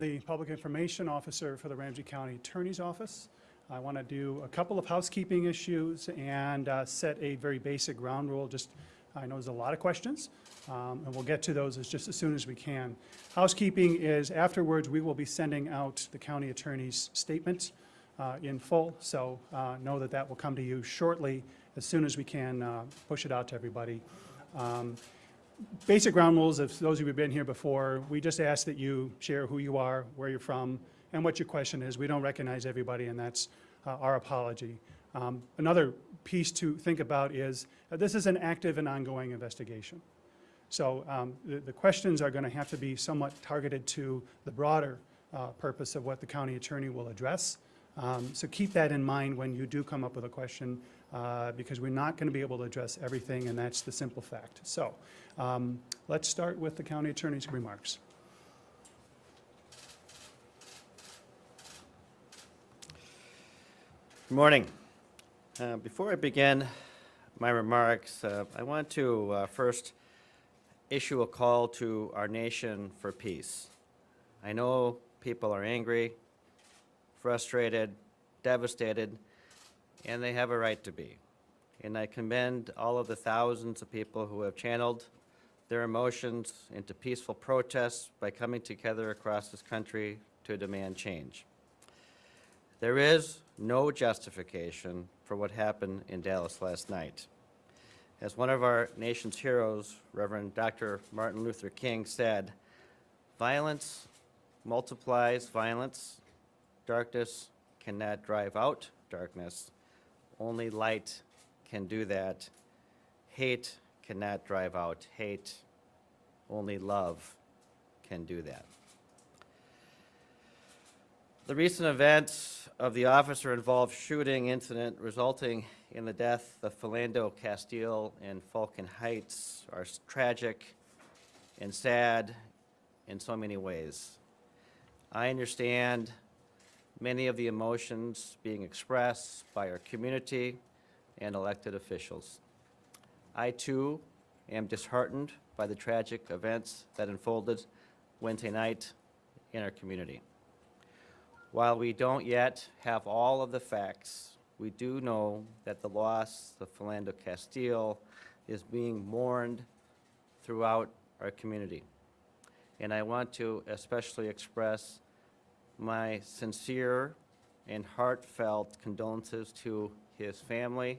the Public Information Officer for the Ramsey County Attorney's Office. I want to do a couple of housekeeping issues and uh, set a very basic ground rule. Just, I know there's a lot of questions, um, and we'll get to those as just as soon as we can. Housekeeping is afterwards, we will be sending out the county attorney's statement uh, in full, so uh, know that that will come to you shortly as soon as we can uh, push it out to everybody. Um, basic ground rules, those of you who've been here before, we just ask that you share who you are, where you're from, and what your question is. We don't recognize everybody, and that's uh, our apology. Um, Another piece to think about is, uh, this is an active and ongoing investigation. So um, the the questions are going to have to be somewhat targeted to the broader uh, purpose of what the county attorney will address. Um, So keep that in mind when you do come up with a question, uh, because we're not going to be able to address everything, and that's the simple fact. So um, let's start with the county attorney's remarks. Good morning. Uh, Before I begin my remarks, uh, I want to uh, first issue a call to our nation for peace. I know people are angry, frustrated, devastated, and they have a right to be. And I commend all of the thousands of people who have channeled their emotions into peaceful protests by coming together across this country to demand change. There is no justification for what happened in Dallas last night. As one of our nation's heroes, Reverend Dr. Martin Luther King said, violence multiplies violence. Darkness cannot drive out darkness. Only light can do that. Hate cannot drive out hate. Only love can do that. The recent events of the officer-involved shooting incident resulting in the death of Philando Castile in Falcon Heights are tragic and sad in so many ways. I understand many of the emotions being expressed by our community and elected officials. I too am disheartened by the tragic events that unfolded Wednesday night in our community. While we don't yet have all of the facts, we do know that the loss of Philando Castile is being mourned throughout our community. And I want to especially express my sincere and heartfelt condolences to his family,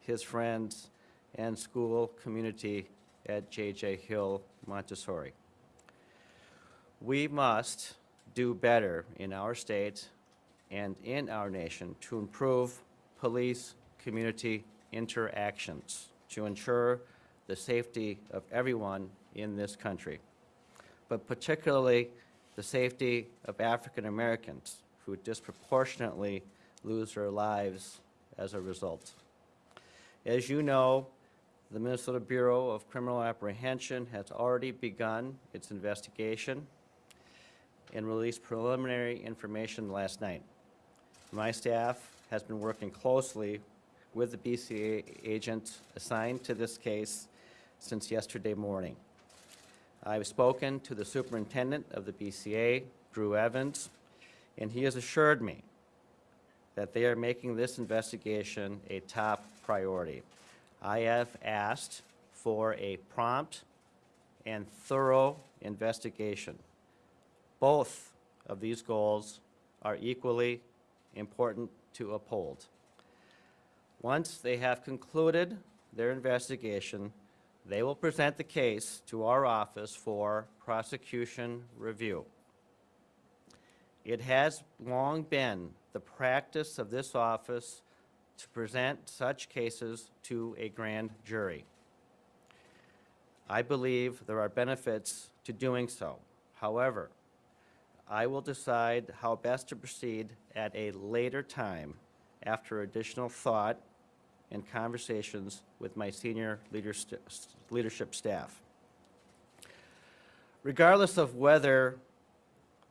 his friends, and school community at J.J. Hill Montessori. We must do better in our state and in our nation to improve police-community interactions to ensure the safety of everyone in this country, but particularly the safety of African Americans who disproportionately lose their lives as a result. As you know, the Minnesota Bureau of Criminal Apprehension has already begun its investigation and released preliminary information last night. My staff has been working closely with the BCA agent assigned to this case since yesterday morning. I've spoken to the superintendent of the BCA, Drew Evans, and he has assured me that they are making this investigation a top priority. I have asked for a prompt and thorough investigation. Both of these goals are equally important to uphold. Once they have concluded their investigation, they will present the case to our office for prosecution review. It has long been the practice of this office to present such cases to a grand jury. I believe there are benefits to doing so. However, I will decide how best to proceed at a later time after additional thought and conversations with my senior leadership staff. Regardless of whether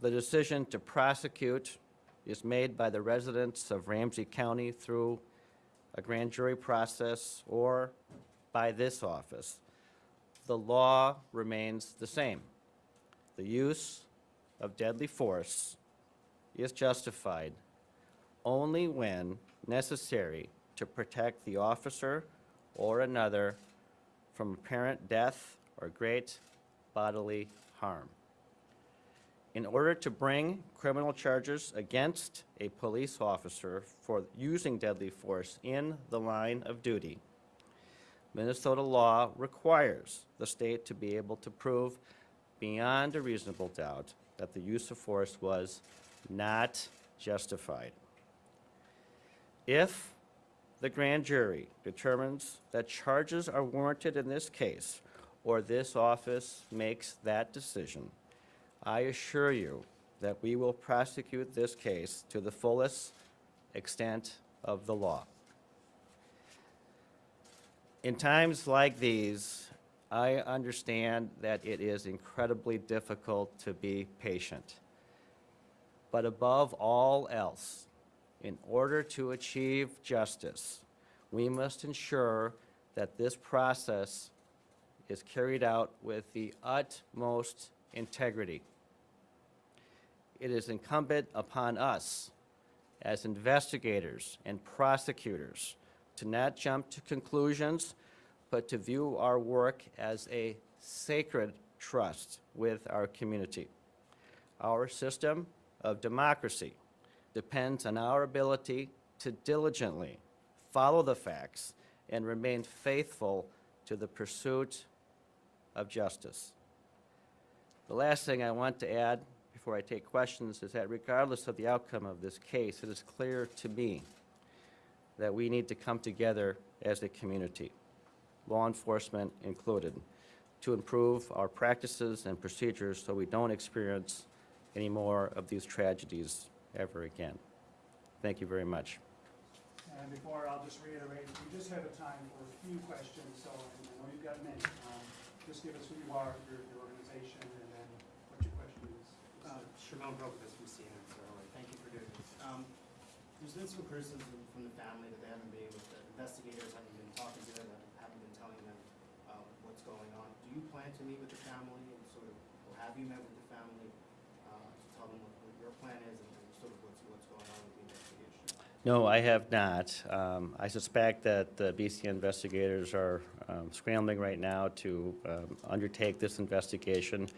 the decision to prosecute is made by the residents of Ramsey County through a grand jury process or by this office, the law remains the same. The use of deadly force is justified only when necessary to protect the officer or another from apparent death or great bodily harm. In order to bring criminal charges against a police officer for using deadly force in the line of duty, Minnesota law requires the state to be able to prove beyond a reasonable doubt that the use of force was not justified. If the grand jury determines that charges are warranted in this case, or this office makes that decision, I assure you that we will prosecute this case to the fullest extent of the law. In times like these, I understand that it is incredibly difficult to be patient. But above all else, in order to achieve justice, we must ensure that this process is carried out with the utmost integrity. It is incumbent upon us, as investigators and prosecutors, to not jump to conclusions, but to view our work as a sacred trust with our community. Our system of democracy depends on our ability to diligently follow the facts and remain faithful to the pursuit of justice. The last thing I want to add before I take questions is that regardless of the outcome of this case, it is clear to me that we need to come together as a community, law enforcement included, to improve our practices and procedures so we don't experience any more of these tragedies ever again. Thank you very much. And before, I'll just reiterate, we just have a time for a few questions, so I know you've got many. Um, Just give us who you are, your, your organization, and then what your question is. Uh, Shimon Prokupecz from CNN, so thank you for doing this. Um, There's been some criticism from the family that they haven't been able, that investigators haven't been talking to them, haven't been telling them uh, what's going on. Do you plan to meet with the family and sort of, or have you met with the family uh, to tell them what what your plan is and and sort of what's, what's going on with the investigation? No, I have not. Um, I suspect that the BC investigators are um, scrambling right now to um, undertake this investigation.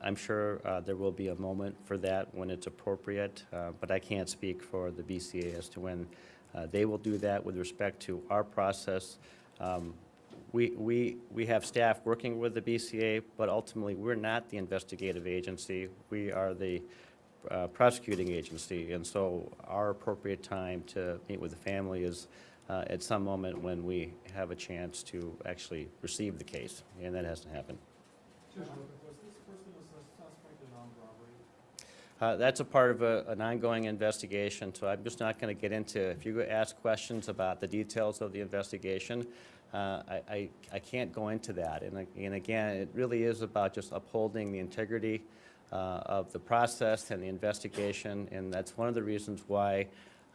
I'm sure uh, there will be a moment for that when it's appropriate, uh, but I can't speak for the BCA as to when uh, they will do that with respect to our process. Um, We, we, we have staff working with the BCA, but ultimately, we're not the investigative agency. We are the uh, prosecuting agency, and so our appropriate time to meet with the family is uh, at some moment when we have a chance to actually receive the case, and that hasn't happened. Was this person a suspect in armed robbery? Uh, That's a part of a- an ongoing investigation, so I'm just not going to get into, if you ask questions about the details of the investigation, uh, I I I can't go into that. And And again, it really is about just upholding the integrity uh, of the process and the investigation, and that's one of the reasons why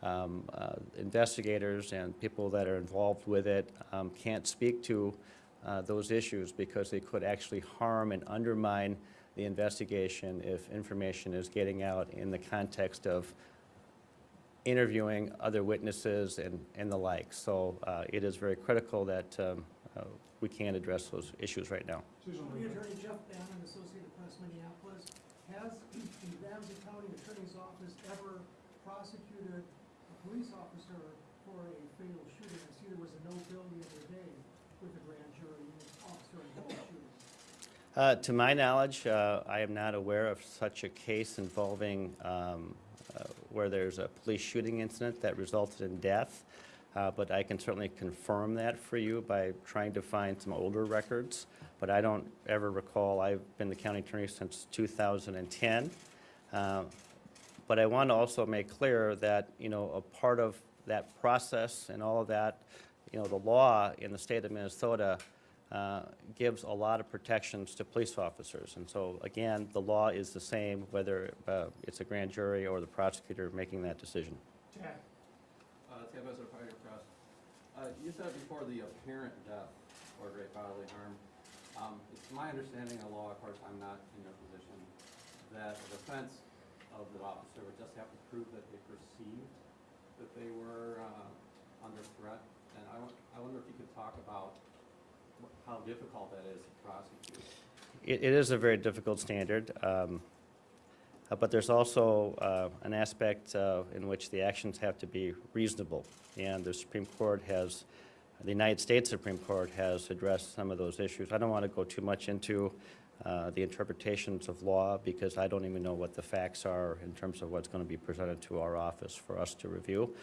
um, uh, investigators and people that are involved with it um, can't speak to uh, those issues because they could actually harm and undermine the investigation if information is getting out in the context of interviewing other witnesses and, and the like. So uh, it is very critical that um, uh, we can address those issues right now. Attorney Jeff Baenen, Associated Press, Minneapolis. Has the Ramsey County Attorney's Office ever prosecuted a police officer for a fatal shooting? I see there was a no bill the other day with a grand jury, an officer involved shooting. Uh, To my knowledge, uh, I am not aware of such a case involving um, uh, where there's a police shooting incident that resulted in death, Uh, but I can certainly confirm that for you by trying to find some older records. But I don't ever recall, I've been the county attorney since 2010. Uh, But I want to also make clear that, you know, a part of that process and all of that, you know, the law in the state of Minnesota uh, gives a lot of protections to police officers. And so, again, the law is the same whether uh, it's a grand jury or the prosecutor making that decision. Chad. Uh, Uh, you said before the apparent death or great bodily harm. Um, it's my understanding of law, of course, I'm not in your position, that the defense of the officer would just have to prove that they perceived that they were uh, under threat. And I I wonder if you could talk about how difficult that is to prosecute. It, it is a very difficult standard, um, uh, but there's also uh, an aspect uh, in which the actions have to be reasonable. And the Supreme Court has, the United States Supreme Court has addressed some of those issues. I don't want to go too much into uh, the interpretations of law because I don't even know what the facts are in terms of what's going to be presented to our office for us to review.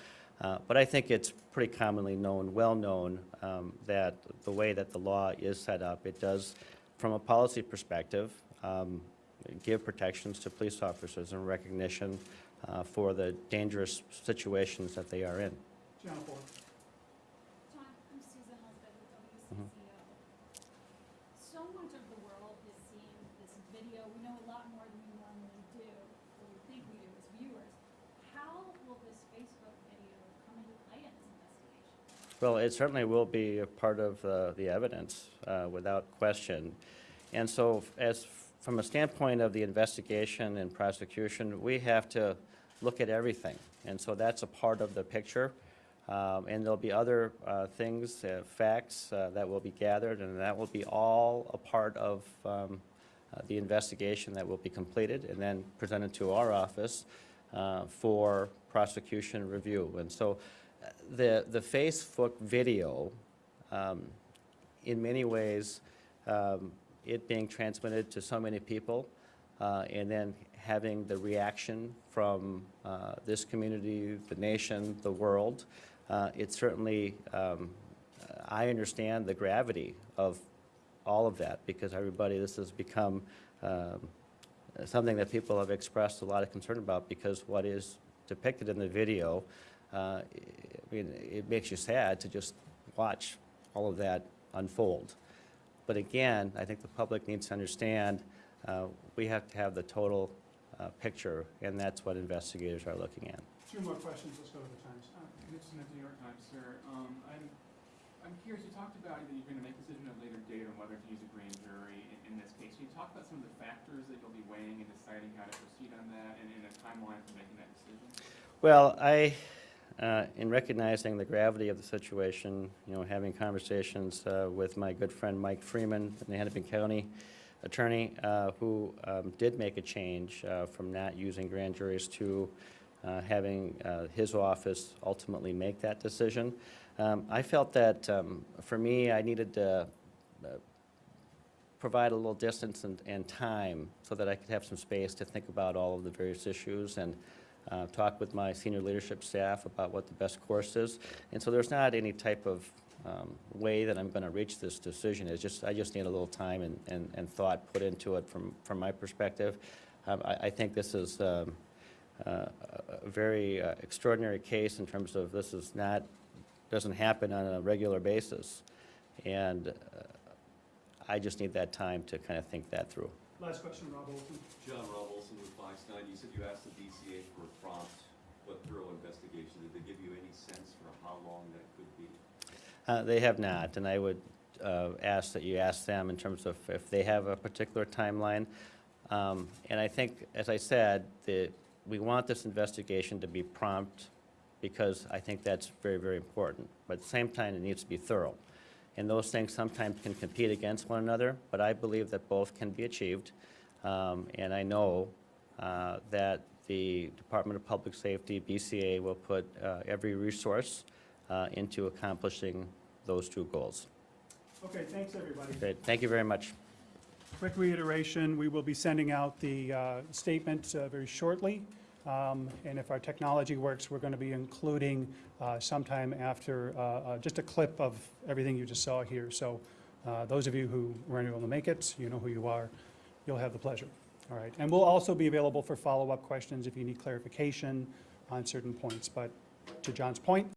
Uh, But I think it's pretty commonly known, well-known, um, that the way that the law is set up, it does, from a policy perspective, um, give protections to police officers and recognition uh, for the dangerous situations that they are in. Jennifer? John, I'm Susan Husband with Mhm. So much of the world is seeing this video. We know a lot more than we normally do, or we think we do as viewers. How will this Facebook video come into play in this investigation? Well, it certainly will be a part of uh, the evidence, uh, without question. And so as, from a standpoint of the investigation and prosecution, we have to look at everything. And so that's a part of the picture. Um, And there'll be other uh, things, uh, facts uh, that will be gathered, and that will be all a part of um, uh, the investigation that will be completed and then presented to our office uh, for prosecution review. And so uh, the, the Facebook video, um, in many ways, um, it being transmitted to so many people, uh, and then having the reaction from uh, this community, the nation, the world, uh, it certainly, um, I understand the gravity of all of that, because everybody, this has become um, something that people have expressed a lot of concern about, because what is depicted in the video, uh, I mean, it makes you sad to just watch all of that unfold. But again, I think the public needs to understand, uh, we have to have the total uh, picture, and that's what investigators are looking at. Two more questions, let's go to the Times. Uh, Nixon at the New York Times, sir. Um, I'm, I'm curious, you talked about that you're gonna make a decision at a later date on whether to use a grand jury in, in this case. Can you talk about some of the factors that you'll be weighing and deciding how to proceed on that and, and a timeline for making that decision? Well, I, uh, in recognizing the gravity of the situation, you know, having conversations uh, with my good friend Mike Freeman, the Hennepin County attorney, uh, who um, did make a change uh, from not using grand juries to uh, having uh, his office ultimately make that decision. Um, I felt that, um, for me, I needed to provide a little distance and, and time so that I could have some space to think about all of the various issues and uh, talk with my senior leadership staff about what the best course is. And so there's not any type of um, way that I'm going to reach this decision. It's just, I just need a little time and, and, and thought put into it from, from my perspective. Um, I, I think this is um, uh, a very uh, extraordinary case in terms of this is not, doesn't happen on a regular basis. And uh, I just need that time to kind of think that through. Last question, Rob Olson. John Rob Olson with Fox Nine, you said you asked the BCA for a prompt but thorough investigation. Did they give you any sense for how long that could be? Uh, They have not, and I would uh, ask that you ask them in terms of if they have a particular timeline. Um, And I think, as I said, the, we want this investigation to be prompt, because I think that's very, very important. But at the same time, it needs to be thorough. And those things sometimes can compete against one another, but I believe that both can be achieved. Um, And I know uh, that the Department of Public Safety, BCA, will put uh, every resource uh, into accomplishing those two goals. Okay, thanks, everybody. Great, thank you very much. Quick reiteration, we will be sending out the uh, statement uh, very shortly. Um, And if our technology works, we're going to be including uh, sometime after, uh, uh, just a clip of everything you just saw here. So uh, those of you who weren't able to make it, you know who you are, you'll have the pleasure. All right, and we'll also be available for follow-up questions if you need clarification on certain points. But to John's point,